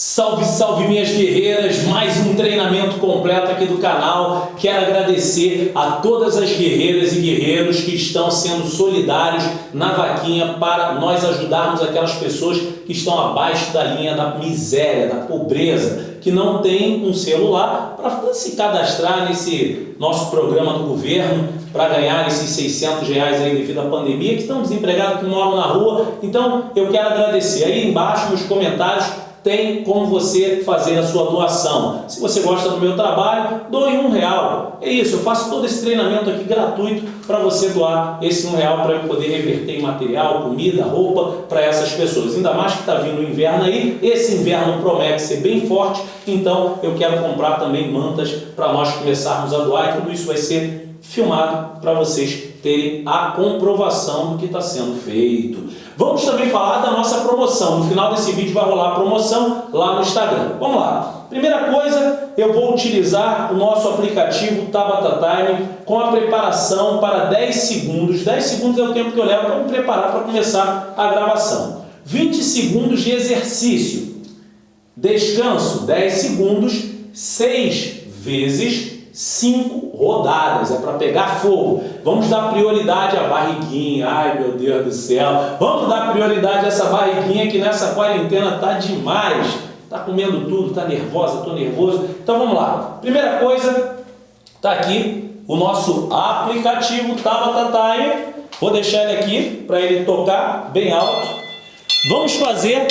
Salve, salve minhas guerreiras, mais um treinamento completo aqui do canal. Quero agradecer a todas as guerreiras e guerreiros que estão sendo solidários na vaquinha para nós ajudarmos aquelas pessoas que estão abaixo da linha da miséria, da pobreza, que não tem um celular para se cadastrar nesse nosso programa do governo para ganhar esses 600 reais aí devido à pandemia, que estão desempregados, que moram na rua. Então eu quero agradecer. Aí embaixo nos comentários tem como você fazer a sua doação. Se você gosta do meu trabalho, doe um real. É isso, eu faço todo esse treinamento aqui gratuito para você doar esse um real para eu poder reverter em material, comida, roupa para essas pessoas. Ainda mais que está vindo o inverno aí, esse inverno promete ser bem forte, então eu quero comprar também mantas para nós começarmos a doar e tudo isso vai ser filmado para vocês terem a comprovação do que está sendo feito. Vamos também falar da nossa promoção. No final desse vídeo vai rolar a promoção lá no Instagram. Vamos lá. Primeira coisa, eu vou utilizar o nosso aplicativo Tabata Time com a preparação para 10 segundos. 10 segundos é o tempo que eu levo para me preparar para começar a gravação. 20 segundos de exercício. Descanso 10 segundos, 6 vezes cinco rodadas, é para pegar fogo. Vamos dar prioridade à barriguinha, ai meu Deus do céu. Vamos dar prioridade a essa barriguinha que nessa quarentena tá demais. Tá comendo tudo, tá nervosa, tô nervoso. Então vamos lá. Primeira coisa, tá aqui o nosso aplicativo Tabata Time. Vou deixar ele aqui para ele tocar bem alto. Vamos fazer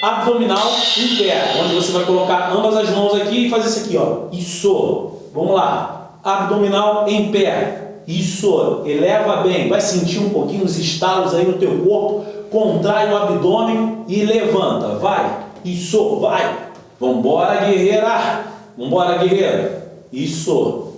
abdominal em pé, onde você vai colocar ambas as mãos aqui e fazer isso aqui, ó. Isso. Vamos lá. Abdominal em pé. Isso. Eleva bem. Vai sentir um pouquinho os estalos aí no teu corpo. Contrai o abdômen e levanta. Vai. Isso. Vai. Vambora, guerreira. Vambora, guerreira. Isso.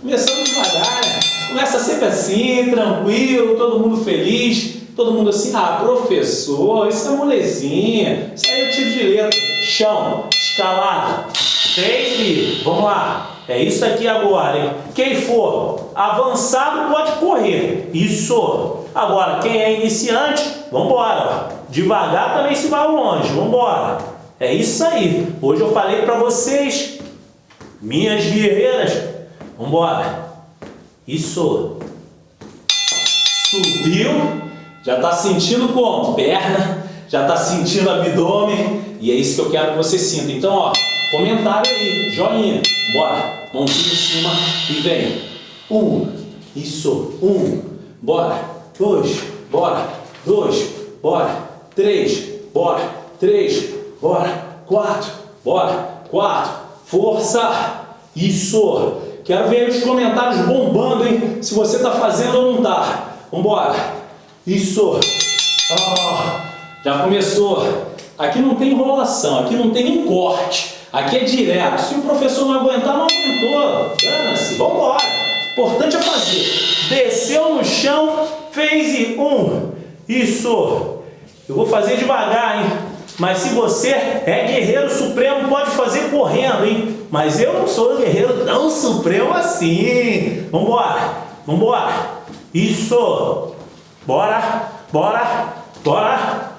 Começando devagar, né? Começa sempre assim, tranquilo, todo mundo feliz. Todo mundo assim, ah, professor, isso é molezinha. Isso aí é tiro de letra. Chão, escalada. Take. Vamos lá. É isso aqui agora, hein? Quem for avançado pode correr. Isso. Agora, quem é iniciante, vamos embora. Devagar também se vai longe. Vamos embora. É isso aí. Hoje eu falei para vocês, minhas guerreiras, vamos embora. Isso. Subiu. Já está sentindo como? Perna. Já está sentindo abdômen. E é isso que eu quero que você sinta. Então, ó, Comentário aí, joinha. Bora. Mãozinha em cima e vem. Um. Isso. Um. Bora. Dois. Bora. Dois. Bora. Três. Bora. Três. Bora. Quatro. Bora. Quatro. Força. Isso. Quero ver os comentários bombando, hein? Se você tá fazendo ou não tá. Vambora. Isso. Oh, já começou. Aqui não tem enrolação, aqui não tem nem corte. Aqui é direto. Se o professor não aguentar, não aguentou. Dana-se, vamos embora. Importante é fazer. Desceu no chão, fez e um. Isso. Eu vou fazer devagar, hein? Mas se você é guerreiro supremo, pode fazer correndo, hein? Mas eu não sou guerreiro tão supremo assim. Vambora. Vambora. Isso. Bora. Bora. Bora.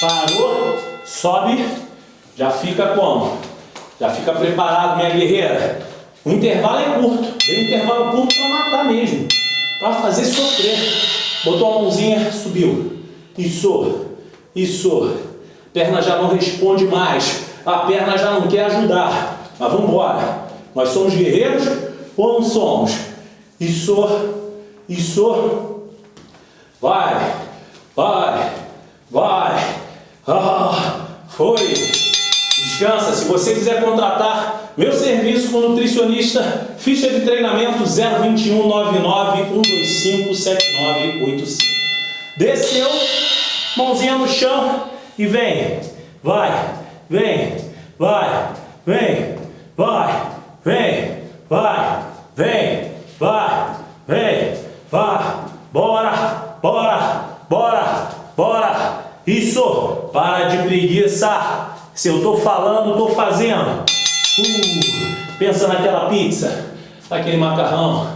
Parou. Sobe. Já fica como? Já fica preparado, minha guerreira. O intervalo é curto. Tem intervalo curto para matar mesmo. Para fazer sofrer. Botou a mãozinha, subiu. Isso. Isso. Perna já não responde mais. A perna já não quer ajudar. Mas vamos embora. Nós somos guerreiros ou não somos? Isso. Isso. Vai. Vai. Vai. Foi. Descansa. Se você quiser contratar meu serviço como nutricionista, ficha de treinamento 021 99 125 7985. Desceu, mãozinha no chão e vem. Vai, vem, vai, vem, vai, vem, vai, vem, vai, vem, vai. Bora, bora, bora, bora. Isso, para de preguiça. Se eu estou falando, estou fazendo. Uh, pensa naquela pizza, naquele macarrão,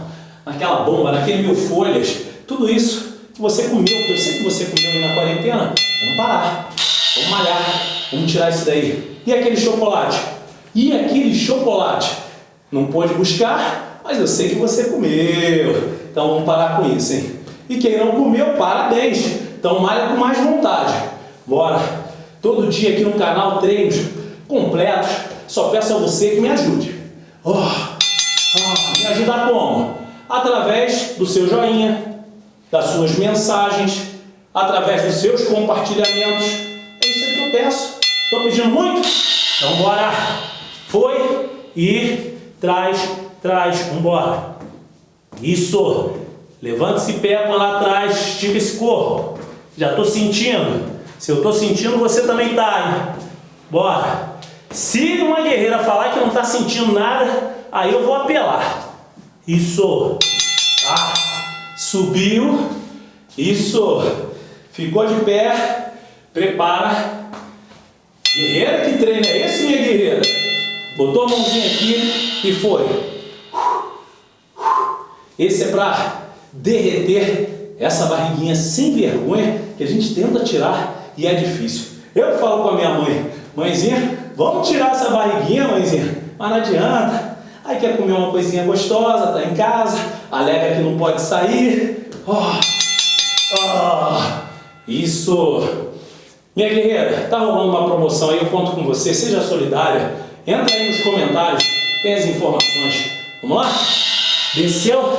naquela bomba, naquele mil folhas. Tudo isso que você comeu, que eu sei que você comeu na quarentena. Vamos parar, vamos malhar, Vamos tirar isso daí. E aquele chocolate? E aquele chocolate? Não pôde buscar, mas eu sei que você comeu. Então vamos parar com isso, hein? E quem não comeu, parabéns. Então malha com mais vontade. Bora. Todo dia aqui no canal treinos completos. Só peço a você que me ajude. Oh, oh, me ajudar como? Através do seu joinha, das suas mensagens, através dos seus compartilhamentos. É isso que eu peço. Estou pedindo muito? Então bora. Foi e traz, traz, vambora. Isso. Levanta esse pé para lá atrás, estica esse corpo. Já estou sentindo. Se eu estou sentindo, você também está? Bora. Se uma guerreira falar que não está sentindo nada, aí eu vou apelar. Isso. Tá. Subiu. Isso. Ficou de pé. Prepara. Guerreira que treina é esse, minha guerreira? Botou a mãozinha aqui e foi. Esse é para derreter essa barriguinha sem vergonha que a gente tenta tirar e é difícil. Eu falo com a minha mãe, mãezinha, vamos tirar essa barriguinha, mãezinha, mas não adianta. Aí quer comer uma coisinha gostosa, tá em casa, alega que não pode sair. Oh, oh, isso. Minha guerreira, tá rolando uma promoção aí, eu conto com você, seja solidária. Entra aí nos comentários, tem as informações. Vamos lá? Desceu,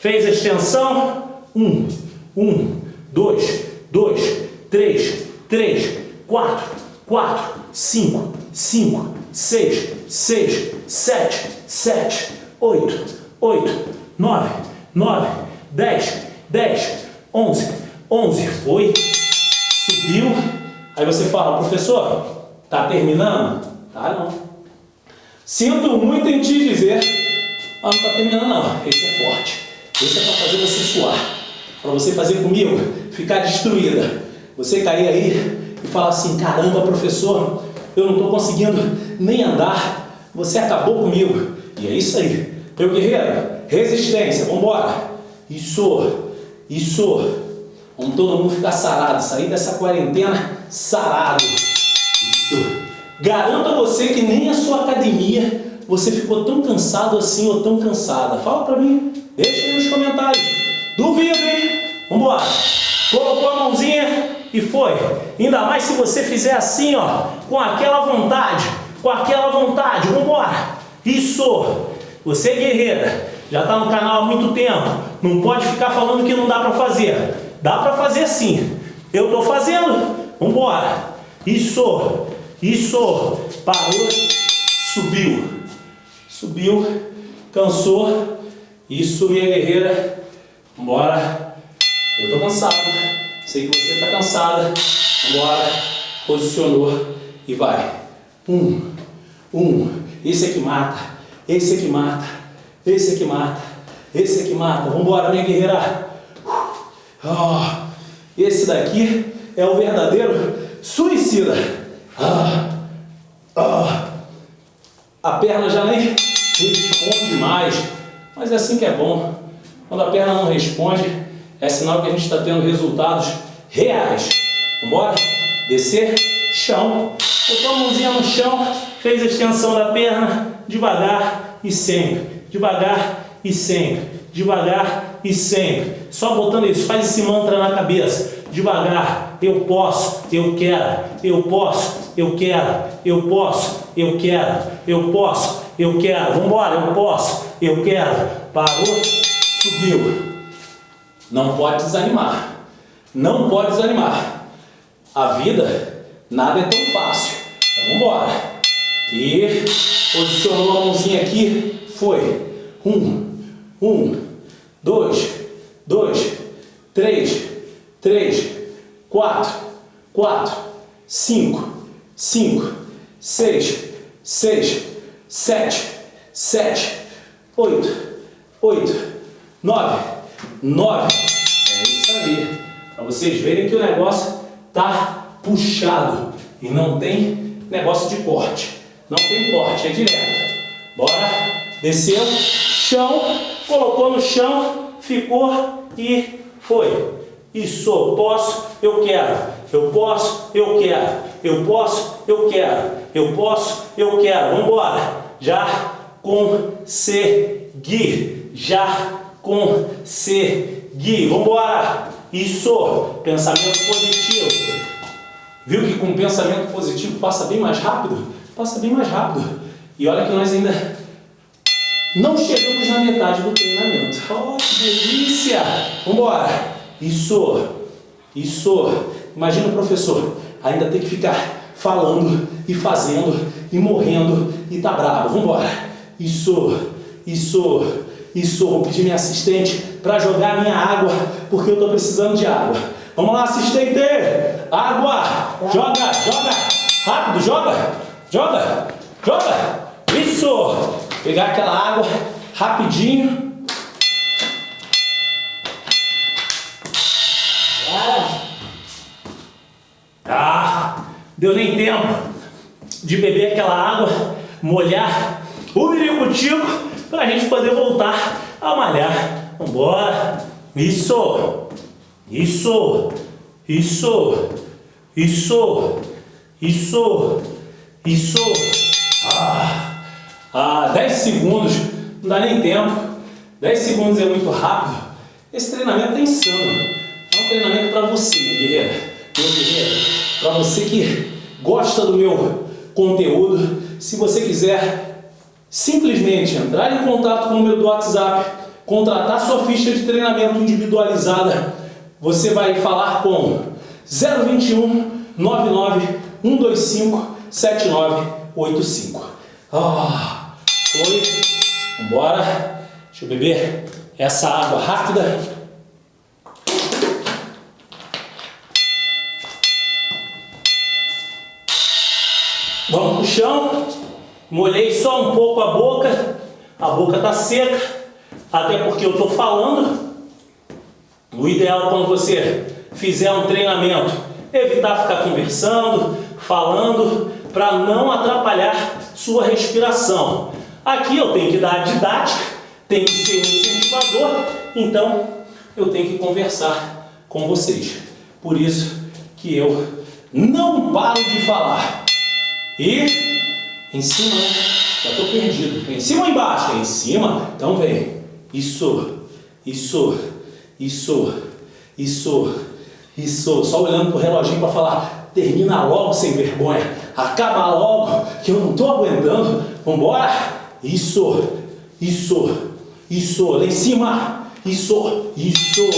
fez a extensão, um, um, dois, dois, três, três, quatro, quatro, cinco, cinco, seis, seis, sete, sete, oito, oito, nove, nove, dez, dez, onze, onze, foi, subiu, aí você fala, professor, tá terminando? Tá não. Sinto muito em te dizer ah, não está terminando não. Esse é forte. Esse é para fazer você suar. Para você fazer comigo ficar destruída. Você cair aí e falar assim, caramba, professor, eu não estou conseguindo nem andar. Você acabou comigo. E é isso aí. Meu guerreiro, resistência, vamos embora. Isso, isso. Vamos todo mundo ficar sarado. Sair dessa quarentena sarado. Isso. Garanto a você que nem a sua academia você ficou tão cansado assim ou tão cansada? Fala pra mim, deixa aí nos comentários. Duvido, hein? Vambora. Colocou a mãozinha e foi. Ainda mais se você fizer assim, ó, com aquela vontade, com aquela vontade. Vambora. Isso. Você guerreira, já está no canal há muito tempo. Não pode ficar falando que não dá para fazer. Dá para fazer sim. Eu estou fazendo. Vambora. Isso. Isso. Parou. Subiu. Subiu, cansou. Isso, minha guerreira. Vambora. Eu tô cansado. Sei que você tá cansada. Vambora. Posicionou e vai. Um, um. Esse é que mata. Esse é que mata. Esse é que mata. Esse é que mata. Vambora, minha guerreira. Oh, esse daqui é o verdadeiro suicida. Ah, ah. A perna já nem responde mais. Mas é assim que é bom. Quando a perna não responde, é sinal que a gente está tendo resultados reais. Vambora? Descer, chão. Botou a mãozinha no chão, fez a extensão da perna, devagar e sempre. Devagar e sempre. Devagar e sempre. Só botando isso, faz esse mantra na cabeça. Devagar, eu posso, eu quero, eu posso, eu quero, eu posso, eu quero, eu posso, eu quero, vamos embora, eu posso, eu quero, parou, subiu. Não pode desanimar, não pode desanimar. A vida, nada é tão fácil. Então vamos embora. E posicionou a mãozinha aqui, foi. Um, um, dois, dois, três, três, quatro, quatro, cinco, cinco, seis, seis, sete, sete, oito, oito, nove, nove. É isso aí. Para vocês verem que o negócio tá puxado e não tem negócio de corte. Não tem corte, é direto. Bora. Desceu, chão, colocou no chão, ficou e foi. Isso, posso, eu quero. Eu posso, eu quero. eu posso, eu quero, eu posso, eu quero. Vamos embora. Já conseguir, já conseguir. Vamos embora. Isso, pensamento positivo. Viu que com pensamento positivo passa bem mais rápido? Passa bem mais rápido. E olha que nós ainda não chegamos na metade do treinamento. Oh, que delícia! Vamos embora. Isso, isso. Imagina o professor ainda tem que ficar falando e fazendo e morrendo e tá bravo. Vamos embora. Isso, isso, isso. Vou pedir minha assistente para jogar minha água, porque eu estou precisando de água. Vamos lá, assistente! Água! Joga, joga! Rápido, joga! Joga! Joga! Isso! Pegar aquela água rapidinho. Ah, deu nem tempo de beber aquela água, molhar o biricutico para a gente poder voltar a malhar. Vambora! Isso! Isso! Isso! Isso! Isso! Isso! Ah, ah, 10 segundos, não dá nem tempo. 10 segundos é muito rápido. Esse treinamento é insano. É um treinamento para você, guerreira. Meu guerreiro, para você que gosta do meu conteúdo, se você quiser simplesmente entrar em contato com o meu do WhatsApp, contratar sua ficha de treinamento individualizada, você vai falar com 021 99 125 7985. Ah, foi. Vambora. Deixa eu beber essa água rápida. Vamos pro chão. Molhei só um pouco a boca. A boca tá seca. Até porque eu tô falando. O ideal quando você fizer um treinamento, evitar ficar conversando, falando, para não atrapalhar sua respiração. Aqui eu tenho que dar a didática, tem que ser um incentivador, então eu tenho que conversar com vocês. Por isso que eu não paro de falar. E em cima, já estou perdido. Em cima ou embaixo? Em cima, então vem. Isso, isso, isso, isso, isso. Só olhando para o reloginho para falar, termina logo sem vergonha. Acaba logo, que eu não estou aguentando. Vambora? Isso, isso, isso. Lá em cima. Isso, isso.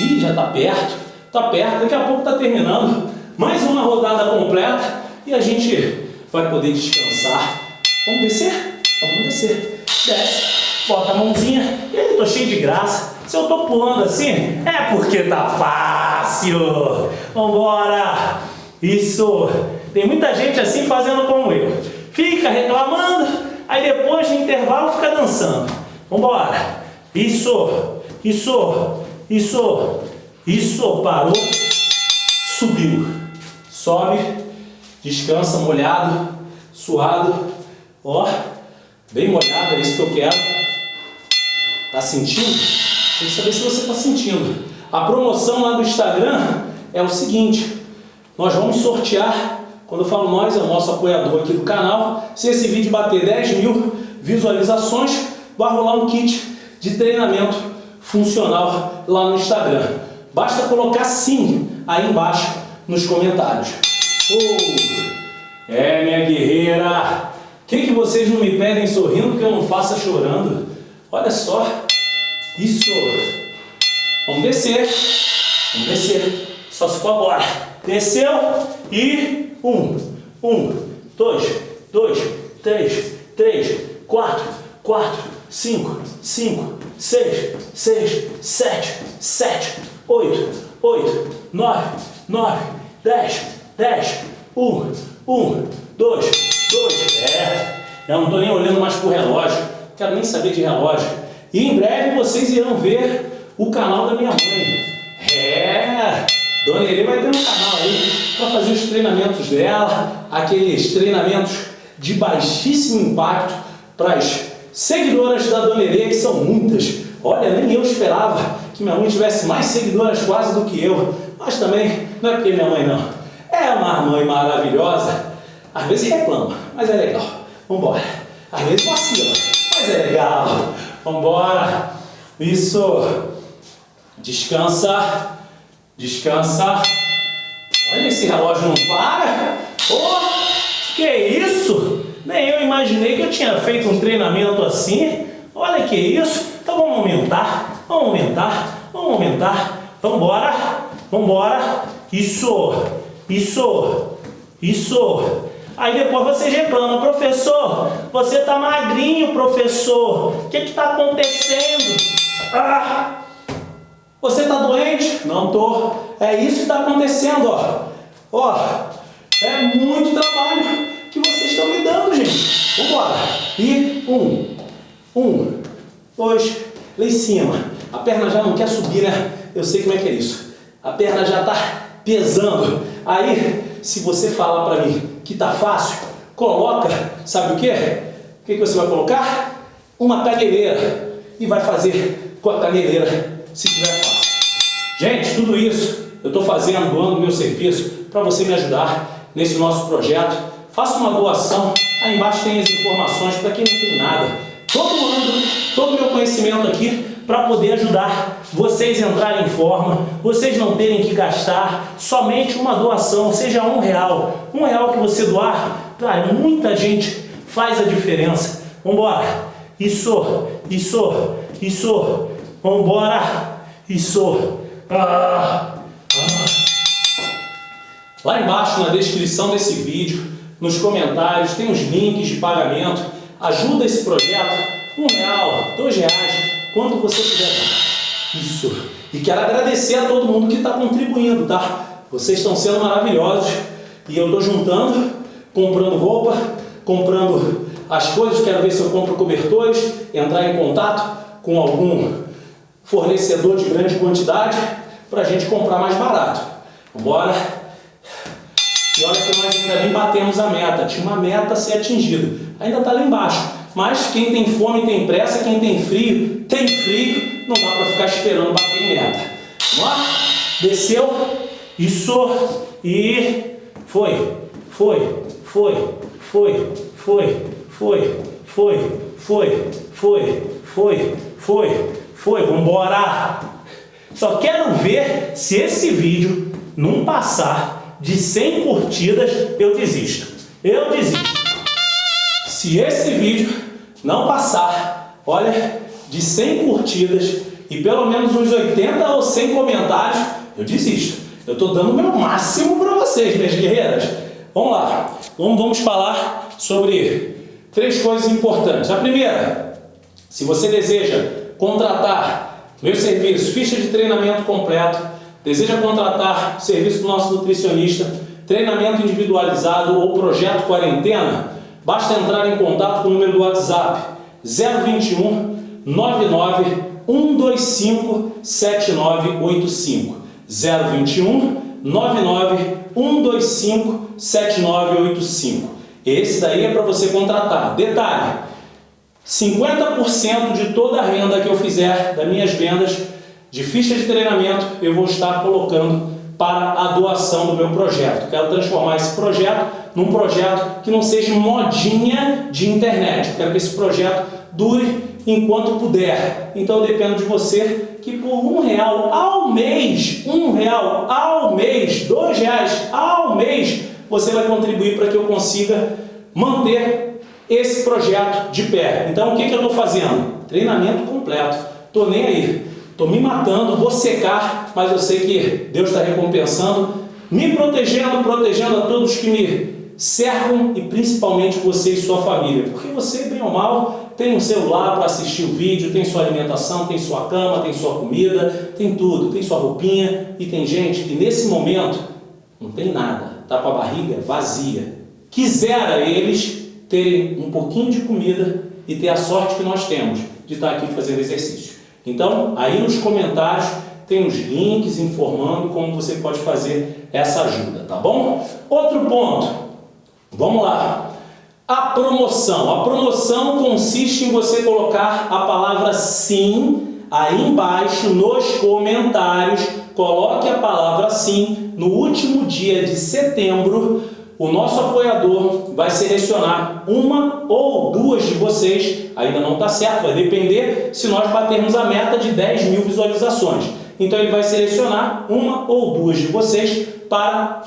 Ih, já está perto. Está perto. Daqui a pouco está terminando. Mais uma rodada completa. E a gente vai poder descansar. Vamos descer? Vamos descer. Desce. Bota a mãozinha. E aí, tô cheio de graça. Se eu tô pulando assim, é porque tá fácil. Vambora. Isso. Tem muita gente assim fazendo como eu. Fica reclamando, aí depois no intervalo fica dançando. Vambora. Isso, isso, isso, isso. Parou, subiu. Sobe, descansa, molhado, suado. Ó, bem molhado, é isso que eu quero. Tá sentindo? Tem que saber se você está sentindo. A promoção lá do Instagram é o seguinte, nós vamos sortear quando eu falo nós, é o nosso apoiador aqui do canal. Se esse vídeo bater 10 mil visualizações, vai rolar um kit de treinamento funcional lá no Instagram. Basta colocar sim aí embaixo nos comentários. Oh, é, minha guerreira! O que, que vocês não me pedem sorrindo que eu não faça chorando? Olha só, isso! Vamos descer, vamos descer, só se for agora. Desceu e um, um, dois, dois, três, três, quatro, quatro, cinco, cinco, seis, seis, sete, sete, oito, oito, nove, nove, dez, dez, um, um, dois, dois, é. Eu não estou nem olhando mais para o relógio, quero nem saber de relógio. E em breve vocês irão ver o canal da minha mãe. É, Dona Irê vai ter um canal aí para fazer os treinamentos dela, aqueles treinamentos de baixíssimo impacto para as seguidoras da Dona Irê, que são muitas. Olha, nem eu esperava que minha mãe tivesse mais seguidoras quase do que eu, mas também não é porque minha mãe não. É uma mãe maravilhosa, às vezes reclama, mas é legal. Vambora. Às vezes vacila, mas é legal. Vambora. Isso. Descansa. Descansa. Olha, esse relógio não para. Oh, que isso? Nem eu imaginei que eu tinha feito um treinamento assim. Olha que isso. Então vamos aumentar. Vamos aumentar. Vamos aumentar. Vambora. Vambora. Isso. Isso. Isso. Aí depois você reclama, professor, você tá magrinho, professor. O que que tá acontecendo? Ah, você tá doente? Não tô. É isso que está acontecendo, ó. Ó, é muito trabalho que vocês estão me dando, gente. Vambora. E um, um, dois, lá em cima. A perna já não quer subir, né? Eu sei como é que é isso. A perna já tá pesando. Aí, se você falar para mim que tá fácil, coloca, sabe o que? O que, que você vai colocar? Uma caneleira. E vai fazer com a caneleira, se tiver fácil. Gente, tudo isso eu estou fazendo, doando meu serviço para você me ajudar nesse nosso projeto. Faça uma doação, aí embaixo tem as informações para quem não tem nada. Todo ano, todo meu conhecimento aqui para poder ajudar vocês entrarem em forma, vocês não terem que gastar somente uma doação, seja um real. Um real que você doar, para muita gente faz a diferença. Vambora! Isso, isso, isso, vambora! Isso! Ah, ah. Lá embaixo na descrição desse vídeo, nos comentários, tem os links de pagamento. Ajuda esse projeto, um real, dois reais, quanto você puder dar. Isso. E quero agradecer a todo mundo que está contribuindo, tá? Vocês estão sendo maravilhosos. E eu estou juntando, comprando roupa, comprando as coisas, quero ver se eu compro cobertores, entrar em contato com algum fornecedor de grande quantidade para a gente comprar mais barato. Vambora? E olha que nós ainda nem batemos a meta. Tinha uma meta a ser atingida. Ainda está lá embaixo. Mas quem tem fome tem pressa, quem tem frio tem frio. Não dá para ficar esperando bater em meta. Vamos lá? Desceu. Isso. E foi. Foi. Foi. Foi. Foi. Foi. Foi. Foi. Foi. Foi. Foi. Foi. Vambora. Só quero ver se esse vídeo não passar de 100 curtidas, eu desisto. Eu desisto. Se esse vídeo não passar, olha, de 100 curtidas e pelo menos uns 80 ou 100 comentários, eu desisto. Eu estou dando o meu máximo para vocês, minhas guerreiras. Vamos lá, vamos, vamos falar sobre três coisas importantes. A primeira, se você deseja contratar meu serviço, ficha de treinamento completo, deseja contratar o serviço do nosso nutricionista, treinamento individualizado ou projeto quarentena, Basta entrar em contato com o número do WhatsApp 021 99 125 7985 021 99 125 7985 Esse daí é para você contratar. Detalhe, 50% de toda a renda que eu fizer das minhas vendas de ficha de treinamento eu vou estar colocando para a doação do meu projeto. Quero transformar esse projeto num projeto que não seja modinha de internet. quero que esse projeto dure enquanto puder. Então eu dependo de você que por um real ao mês, um real ao mês, dois reais ao mês, você vai contribuir para que eu consiga manter esse projeto de pé. Então o que, que eu estou fazendo? Treinamento completo. Estou nem aí. Estou me matando, vou secar, mas eu sei que Deus está recompensando, me protegendo, protegendo a todos que me cercam e principalmente você e sua família. Porque você, bem ou mal, tem um celular para assistir o vídeo, tem sua alimentação, tem sua cama, tem sua comida, tem tudo, tem sua roupinha e tem gente que nesse momento não tem nada, está com a barriga vazia. Quisera eles terem um pouquinho de comida e ter a sorte que nós temos de estar aqui fazendo exercício. Então, aí nos comentários tem os links informando como você pode fazer essa ajuda, tá bom? Outro ponto, Vamos lá. A promoção. A promoção consiste em você colocar a palavra sim aí embaixo nos comentários coloque a palavra sim. No último dia de setembro, o nosso apoiador vai selecionar uma ou duas de vocês, ainda não está certo, vai depender se nós batermos a meta de 10 mil visualizações. Então ele vai selecionar uma ou duas de vocês para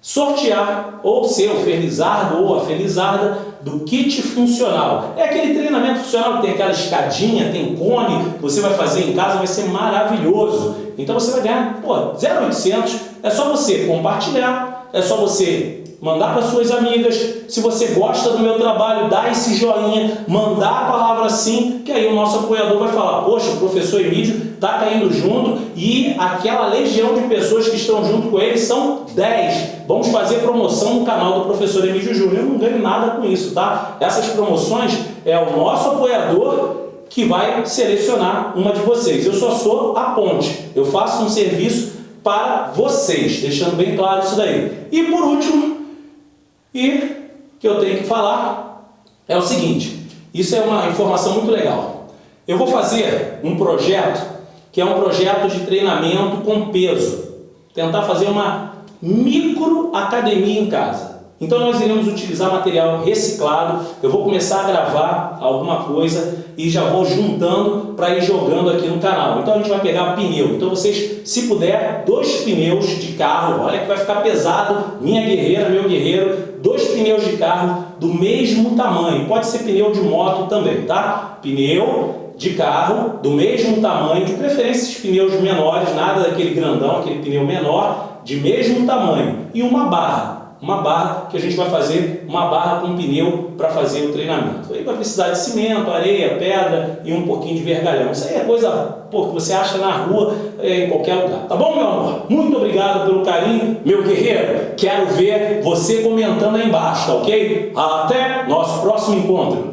sortear ou ser o felizardo ou a felizarda do kit funcional. É aquele treinamento funcional que tem aquela escadinha, tem cone, você vai fazer em casa, vai ser maravilhoso. Então você vai ganhar, pô, 0,800, é só você compartilhar, é só você mandar para suas amigas. Se você gosta do meu trabalho, dá esse joinha, mandar a palavra sim, que aí o nosso apoiador vai falar, poxa, o professor Emílio está caindo junto e aquela legião de pessoas que estão junto com ele são 10. Vamos fazer promoção no canal do professor Emílio Júnior. Eu não ganho nada com isso, tá? Essas promoções é o nosso apoiador que vai selecionar uma de vocês. Eu só sou a ponte. Eu faço um serviço para vocês, deixando bem claro isso daí. E por último, e que eu tenho que falar é o seguinte, isso é uma informação muito legal. Eu vou fazer um projeto que é um projeto de treinamento com peso. Tentar fazer uma micro academia em casa. Então nós iremos utilizar material reciclado, eu vou começar a gravar alguma coisa e já vou juntando para ir jogando aqui no canal. Então a gente vai pegar pneu, então vocês, se puder, dois pneus de carro, olha que vai ficar pesado, minha guerreira, meu guerreiro, dois pneus de carro do mesmo tamanho, pode ser pneu de moto também, tá? Pneu de carro do mesmo tamanho, de preferência esses pneus menores, nada daquele grandão, aquele pneu menor, de mesmo tamanho, e uma barra uma barra que a gente vai fazer, uma barra com pneu para fazer o treinamento. Aí vai precisar de cimento, areia, pedra e um pouquinho de vergalhão. Isso aí é coisa pô, que você acha na rua, é, em qualquer lugar. Tá bom, meu amor? Muito obrigado pelo carinho, meu guerreiro. Quero ver você comentando aí embaixo, tá ok? Até nosso próximo encontro.